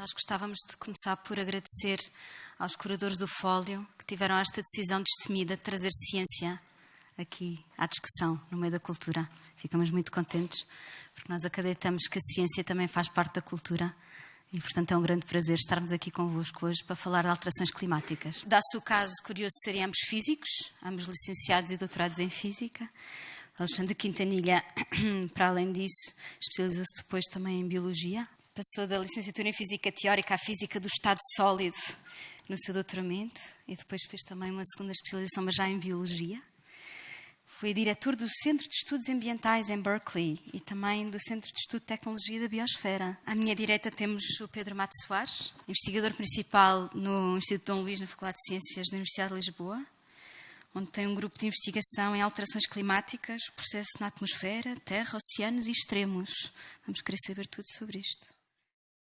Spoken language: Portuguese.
Nós gostávamos de começar por agradecer aos curadores do Fólio que tiveram esta decisão destemida de trazer ciência aqui à discussão no meio da cultura. Ficamos muito contentes porque nós acreditamos que a ciência também faz parte da cultura e, portanto, é um grande prazer estarmos aqui convosco hoje para falar de alterações climáticas. Dá-se o caso curioso de serem ambos físicos, ambos licenciados e doutorados em física. Alexandre Quintanilha, para além disso, especializou-se depois também em biologia Passou da licenciatura em Física Teórica à Física do Estado Sólido no seu doutoramento e depois fez também uma segunda especialização, mas já em Biologia. Foi diretor do Centro de Estudos Ambientais em Berkeley e também do Centro de Estudo de Tecnologia da Biosfera. À minha direita temos o Pedro Mato Soares, investigador principal no Instituto Dom Luís, na Faculdade de Ciências da Universidade de Lisboa, onde tem um grupo de investigação em alterações climáticas, processos na atmosfera, terra, oceanos e extremos. Vamos querer saber tudo sobre isto.